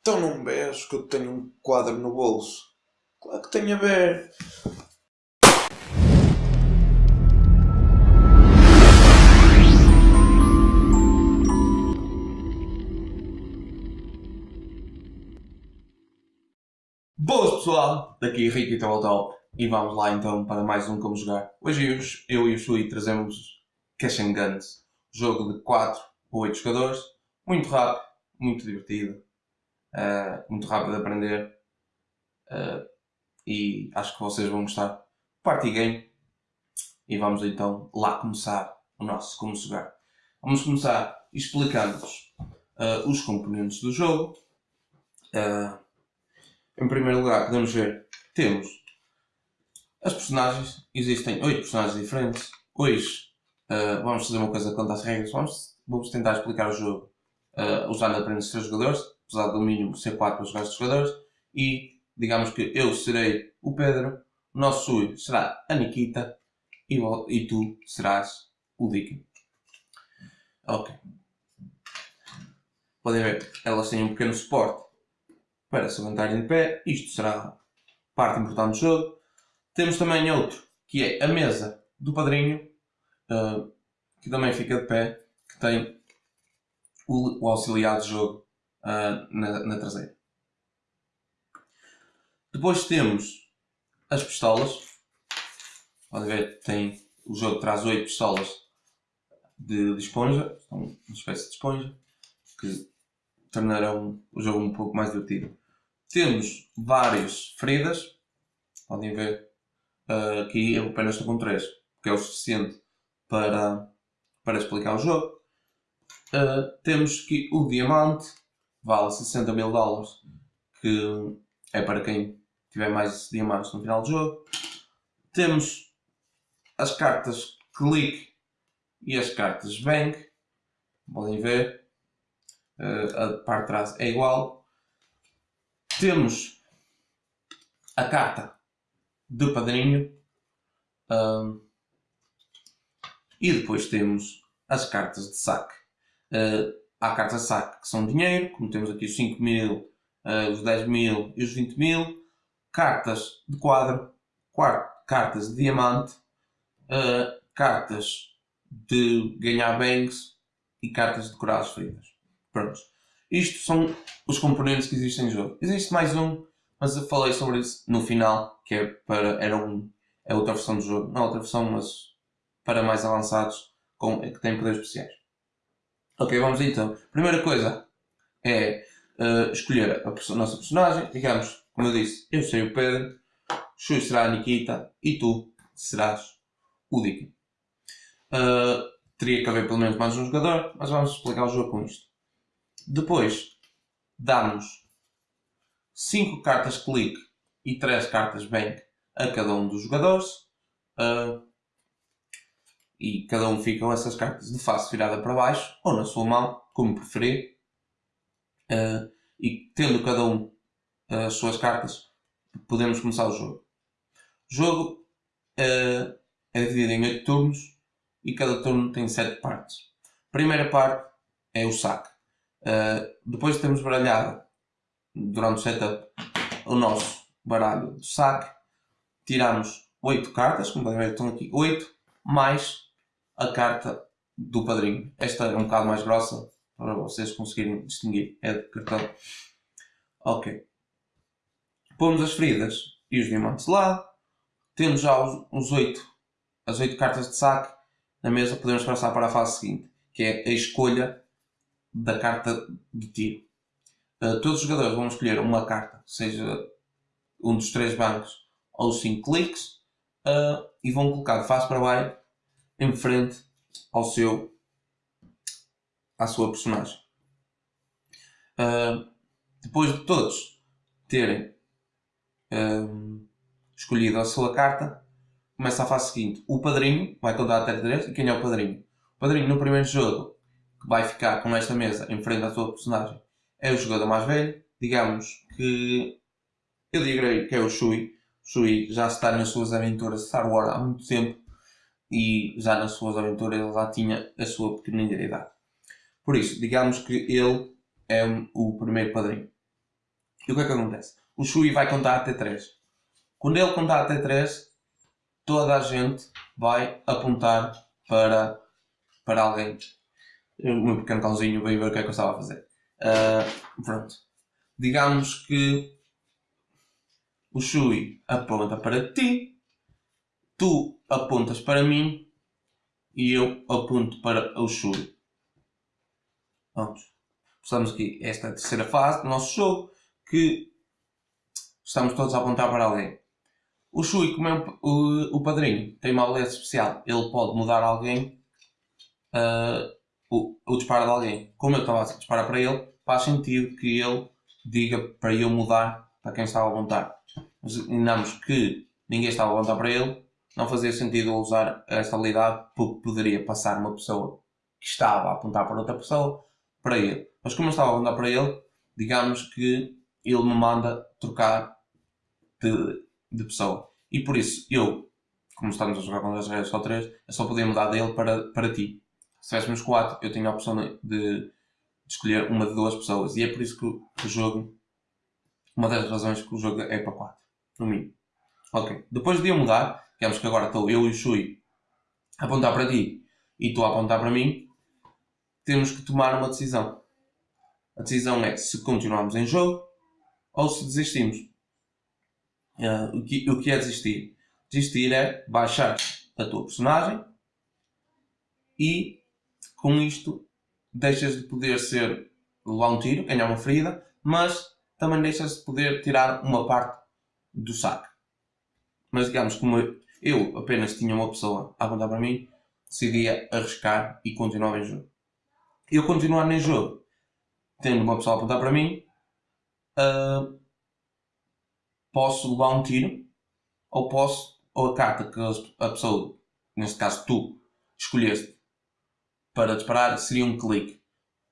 Então não vês que eu tenho um quadro no bolso? Claro que tenho a ver. Boas pessoal, daqui Rico e Tal e vamos lá então para mais um Como Jogar. Hoje eu, eu e o Shui trazemos Cash and Guns, jogo de 4 ou 8 jogadores, muito rápido, muito divertido, uh, muito rápido de aprender uh, e acho que vocês vão gostar. Party Game e vamos então lá começar o nosso Como Jogar. Vamos começar explicando-vos uh, os componentes do jogo. Em primeiro lugar, podemos ver temos as personagens. Existem 8 personagens diferentes. Hoje uh, vamos fazer uma coisa quanto às regras. Vamos, vamos tentar explicar o jogo uh, usando apenas 3 jogadores, apesar do mínimo ser 4 para jogar jogadores. E digamos que eu serei o Pedro, o nosso Sui será a Nikita e, e tu serás o Dick. Ok. Podem ver, elas têm um pequeno suporte para se levantarem de pé. Isto será parte importante do jogo. Temos também outro, que é a mesa do padrinho, uh, que também fica de pé, que tem o, o auxiliar de jogo uh, na, na traseira. Depois temos as pistolas. Podem ver, tem, o jogo traz 8 pistolas de, de esponja, uma espécie de esponja, que tornarão o jogo um pouco mais divertido. Temos várias feridas. Podem ver uh, aqui eu apenas estou com 3, porque é o suficiente para, para explicar o jogo. Uh, temos aqui o diamante, vale 60 mil dólares, que é para quem tiver mais diamantes no final do jogo. Temos as cartas click e as cartas bank. Podem ver, uh, a parte de trás é igual temos a carta de padrinho um, e depois temos as cartas de saque. Uh, há cartas de saque que são dinheiro, como temos aqui os 5 mil, uh, os 10 mil e os 20 mil. Cartas de quadro, cartas de diamante, uh, cartas de ganhar banks e cartas de curar as feridas. Prontos. Isto são os componentes que existem no jogo. Existe mais um, mas eu falei sobre isso no final, que é para, era um, é outra versão do jogo. Não outra versão, mas para mais avançados, com, que têm poderes especiais. Ok, vamos então. Primeira coisa é uh, escolher a, nossa personagem. Digamos, como eu disse, eu serei o Pedro, Shui será a Nikita e tu serás o Dick. Uh, teria que haver pelo menos mais um jogador, mas vamos explicar o jogo com isto. Depois damos 5 cartas clique e 3 cartas bank a cada um dos jogadores. Uh, e cada um ficam essas cartas de face virada para baixo ou na sua mão, como preferir. Uh, e tendo cada um as suas cartas, podemos começar o jogo. O jogo uh, é dividido em 8 turnos e cada turno tem 7 partes. A primeira parte é o saque. Uh, depois de termos baralhado durante o setup o nosso baralho de saque, tiramos 8 cartas, como podem ver estão aqui 8, mais a carta do padrinho. Esta é um bocado mais grossa para vocês conseguirem distinguir, é de cartão. Ok. Pomos as feridas e os diamantes lá. Temos já os, os 8, as 8 cartas de saque na mesa, podemos passar para a fase seguinte, que é a escolha da carta de tiro. Uh, todos os jogadores vão escolher uma carta, seja um dos três bancos ou cinco cliques, uh, e vão colocar de face para baixo em frente ao seu à sua personagem. Uh, depois de todos terem escolhido a sua carta, começa a fase seguinte. O padrinho vai contar até 3 e quem é o padrinho? O padrinho no primeiro jogo que vai ficar com esta mesa em frente à sua personagem é o jogador mais velho. Digamos que eu direi que é o Shui. O Shui já está nas suas aventuras de Star Wars há muito tempo e já nas suas aventuras ele já tinha a sua pequenina idade. Por isso, digamos que ele é o primeiro padrinho. E o que é que acontece? O Shui vai contar até 3. Quando ele contar até 3, toda a gente vai apontar para, para alguém. O meu pequeno cãozinho veio ver o que é que eu estava a fazer. Uh, pronto. Digamos que o Shui aponta para ti, tu apontas para mim e eu aponto para o Shui. Pronto. Estamos aqui, esta é terceira fase do nosso jogo, que estamos todos a apontar para alguém. O Shui, como é o, o, padrinho, tem uma beleza especial. Ele pode mudar alguém, uh, o, o disparo de alguém. Como eu estava a disparar para ele, faz sentido que ele diga para eu mudar para quem estava a apontar. Mas imaginamos que ninguém estava a apontar para ele, não fazia sentido usar esta habilidade porque poderia passar uma pessoa que estava a apontar para outra pessoa para ele. Mas como eu estava a apontar para ele, digamos que ele me manda trocar de, de pessoa. E por isso, eu, como estamos a jogar com as regras só 3, eu só podia mudar dele para, para ti. Se tivéssemos 4, eu tinha a opção de, de, escolher uma de duas pessoas. E é por isso que o, o jogo, uma das razões que o jogo é para 4, no mínimo. Ok, depois de eu mudar, digamos que agora estou eu e o Shui a apontar para ti e tu a apontar para mim, temos que tomar uma decisão. A decisão é se continuamos em jogo ou se desistimos. Uh, o, que, o que é desistir? Desistir é baixar a tua personagem e com isto deixas de poder ser levar um tiro, ganhar uma ferida, mas também deixas de poder tirar uma parte do saco. Mas digamos, como eu apenas tinha uma pessoa a apontar para mim, decidia arriscar e continuar em jogo. Eu continuar em jogo, tendo uma pessoa a apontar para mim, uh, posso levar um tiro, ou posso, ou a carta que a pessoa, neste caso tu, escolheste para disparar, seria um clique.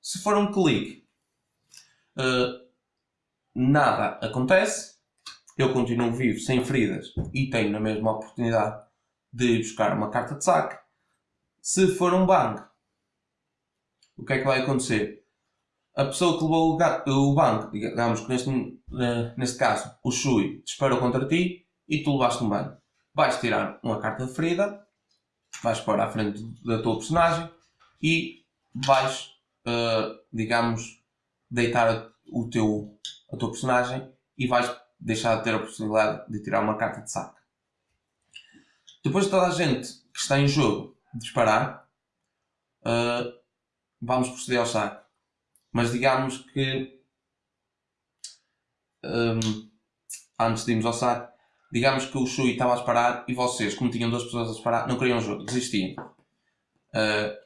Se for um clique, uh, nada acontece, eu continuo vivo, sem feridas, e tenho na mesma oportunidade de buscar uma carta de saque. Se for um bang, o que é que vai acontecer? A pessoa que levou o, banco, digamos que neste, uh, neste caso o Shui, disparou contra ti e tu levaste um banco. Vais tirar uma carta de ferida, vais para a frente da tua personagem e vais, uh, digamos, deitar o teu, a tua personagem e vais deixar de ter a possibilidade de tirar uma carta de saque. Depois de toda a gente que está em jogo disparar, uh, vamos proceder ao saque. Mas digamos que um, antes de irmos ao saque, digamos que o Shui estava a disparar e vocês, como tinham duas pessoas a disparar, não queriam o jogo, desistiam. Uh,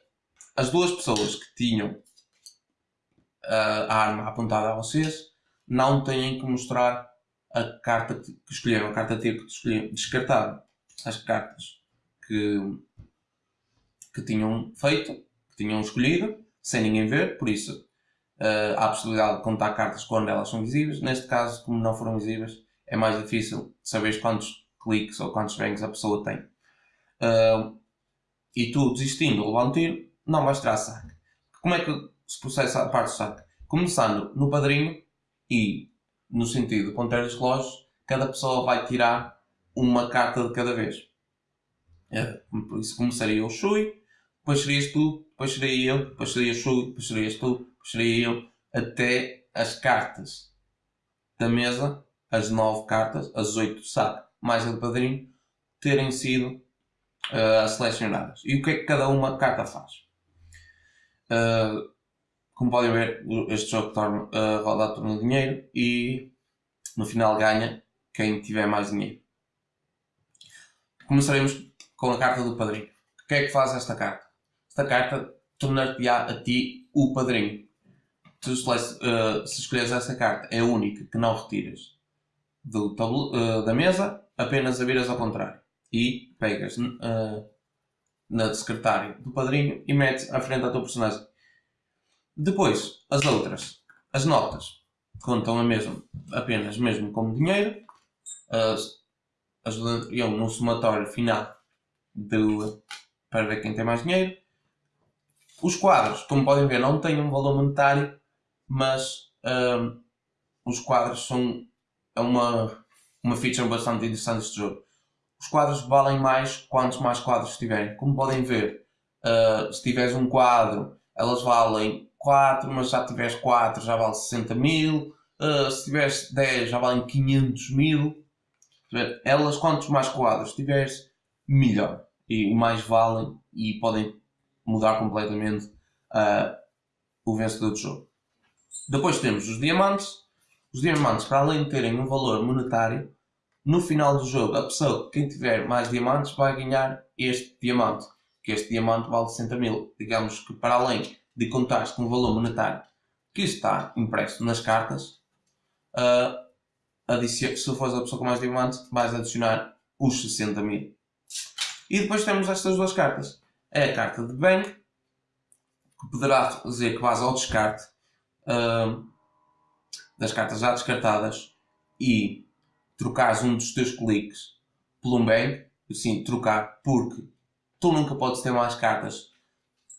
as duas pessoas que tinham uh, a arma apontada a vocês não têm que mostrar a carta que escolheram, a carta T que escolheram, descartaram as cartas que, que tinham feito, que tinham escolhido, sem ninguém ver, por isso uh, há a possibilidade de contar cartas quando elas são visíveis. Neste caso, como não foram visíveis, é mais difícil saber quantos cliques ou quantos bangs a pessoa tem. Uh, e tu desistindo ou levar um tiro, não vais tirar saque. Como é que se processa a parte do saque? Começando no padrinho e no sentido ponteiro dos relógios, cada pessoa vai tirar uma carta de cada vez. É, por isso começaria o Shui, depois serias tu, depois seria eu, depois seria o Shui, depois serias tu, depois seria eu, até as cartas da mesa, as nove cartas, as oito do saco, mais a de padrinho, terem sido uh, selecionadas. E o que é que cada uma carta faz? Uh, como podem ver, este jogo torna, uh, roda torna dinheiro e no final ganha quem tiver mais dinheiro. Começaremos com a carta do padrinho. O que é que faz esta carta? Esta carta tornar-te-á a ti o padrinho. Tu, uh, se escolheres essa carta, é a única que não retiras do uh, da mesa, apenas a viras ao contrário. E pegas uh, na secretária do padrinho e metes à frente da tua personagem. Depois, as outras, as notas, contam a mesmo, apenas mesmo como dinheiro, as, ajudariam no somatório final para ver quem tem mais dinheiro. Os quadros, como podem ver, não têm um valor monetário, mas hum, os quadros são é uma, uma feature bastante interessante deste jogo. Os quadros valem mais quantos mais quadros tiverem. Como podem ver, uh, se tiveres um quadro, elas valem 4, mas já tiveres 4 já vale 60 mil. Uh, se tiveres 10 já valem 500 mil. Elas, quantos mais quadros tiveres, melhor. E mais valem e podem mudar completamente uh, o vencedor do jogo. Depois temos os diamantes. Os diamantes, para além de terem um valor monetário, no final do jogo, a pessoa, quem tiver mais diamantes, vai ganhar este diamante. Que este diamante vale 60 mil. Digamos que para além de contar com o valor monetário que está impresso nas cartas, uh, se fores a pessoa com mais diamantes, vais adicionar os 60 mil. E depois temos estas duas cartas. É a carta de bem, que poderá dizer que vais ao descarte uh, das cartas já descartadas e trocares um dos teus cliques por um bem, assim, trocar, porque tu nunca podes ter mais cartas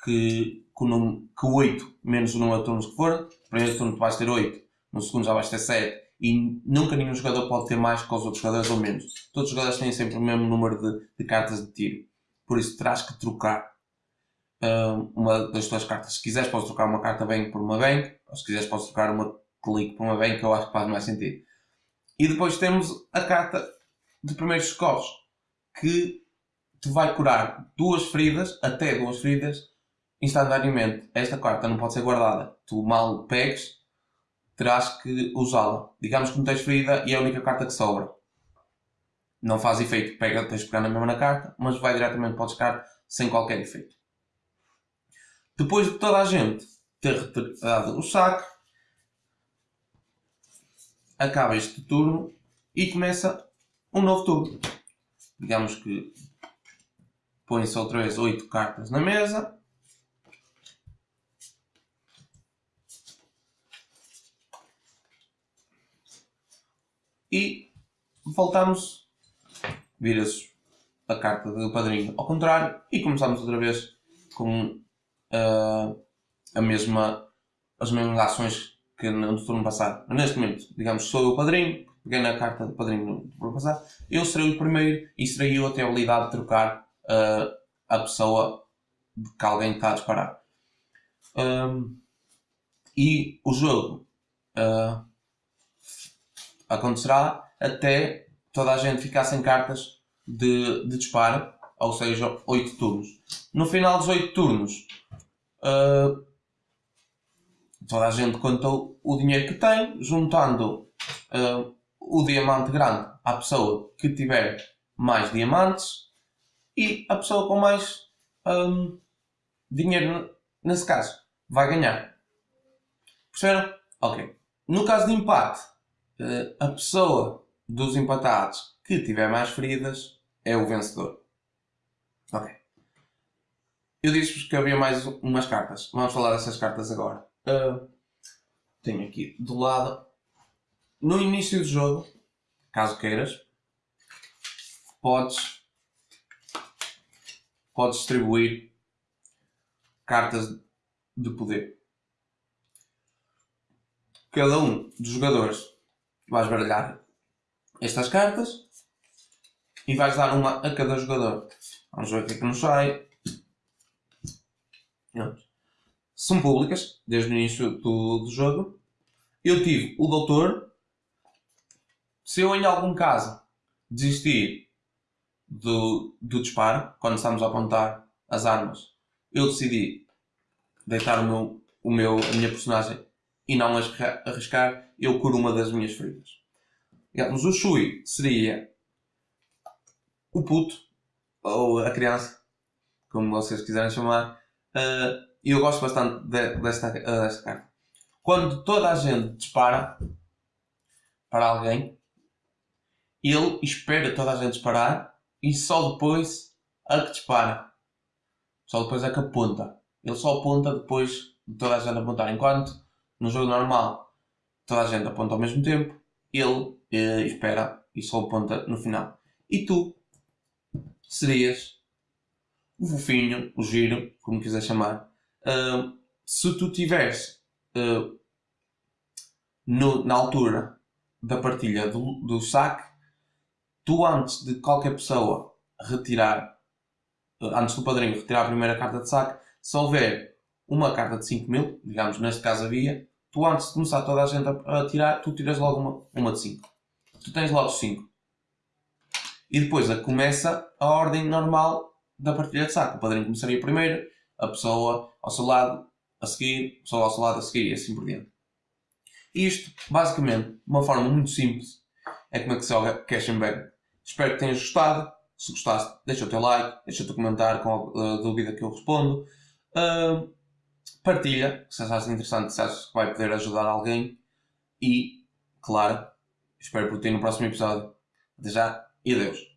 que, que, o que 8 menos o número de turnos que for. No primeiro turno tu vais ter 8, no segundo já vais ter 7 e nunca nenhum jogador pode ter mais que os outros jogadores ou menos. Todos os jogadores têm sempre o mesmo número de, de cartas de tiro. Por isso terás que trocar uh, uma das tuas cartas. Se quiseres podes trocar uma carta bem por uma bem, ou se quiseres podes trocar uma clique por uma que eu acho que faz mais sentido. E depois temos a carta de primeiros socorros, que te vai curar duas feridas, até duas feridas, instantaneamente. Esta carta não pode ser guardada. Tu mal pegues, terás que usá-la. Digamos que não tens ferida e é a única carta que sobra. Não faz efeito, pega, tens de pegar na mesma na carta, mas vai diretamente para o descarte sem qualquer efeito. Depois de toda a gente ter retirado o saque, acaba este turno e começa um novo turno. Digamos que põe-se outra vez 8 cartas na mesa E voltamos, vira-se a carta do padrinho ao contrário e começamos outra vez com uh, a mesma, as mesmas ações que no turno passado. Neste momento, digamos, sou o padrinho, peguei na carta do padrinho no turno passado, eu serei o primeiro e serei eu a ter a habilidade de trocar uh, a pessoa que alguém está a disparar. Um, e o jogo uh, acontecerá até toda a gente ficar sem cartas de, de disparo, ou seja, 8 turnos. No final dos 8 turnos, uh, toda a gente contou o dinheiro que tem, juntando uh, o diamante grande à pessoa que tiver mais diamantes e a pessoa com mais um, dinheiro, nesse caso, vai ganhar. Perceberam? Ok. No caso de empate, a pessoa dos empatados que tiver mais feridas é o vencedor. Ok. Eu disse-vos que havia mais umas cartas. Vamos falar dessas cartas agora. Uh, tenho aqui do lado. No início do jogo, caso queiras, podes, podes distribuir cartas de poder. Cada um dos jogadores vais baralhar estas cartas e vais dar uma a cada jogador. Vamos ver o que é que nos sai. São públicas, desde o início do, do jogo. Eu tive o Doutor. Se eu em algum caso desistir do, do disparo, quando estamos a apontar as armas, eu decidi deitar o meu, o meu, a minha personagem e não arriscar, eu curo uma das minhas feridas. Digamos, o Shui seria o puto, ou a criança, como vocês quiserem chamar. Uh, e eu gosto bastante de, desta, uh, desta carta. Quando toda a gente dispara para alguém, ele espera toda a gente disparar e só depois a que dispara. Só depois é que aponta. Ele só aponta depois de toda a gente apontar. Enquanto no jogo normal toda a gente aponta ao mesmo tempo, ele uh, espera e só aponta no final. E tu serias o fofinho, o giro, como quiser chamar, uh, se tu tiveres uh, no, na altura da partilha do, do saque, tu antes de qualquer pessoa retirar, uh, antes do padrinho retirar a primeira carta de saque, se houver uma carta de 5 mil, digamos neste caso havia, tu antes de começar toda a gente a, tirar, tu tiras logo uma, uma de 5. Tu tens logo 5. E depois começa a ordem normal da partilha de saco. O padrinho começaria primeiro, a pessoa ao seu lado a seguir, a pessoa ao seu lado a seguir e assim por diante. Isto, basicamente, uma forma muito simples, é como é que se joga Cash and Bag. Espero que tenhas gostado. Se gostaste, deixa o teu like, deixa o teu comentário com a dúvida que eu respondo. Uh, partilha, se achas interessante, se achas que vai poder ajudar alguém. E, claro, espero por ti no próximo episódio. Até já e adeus.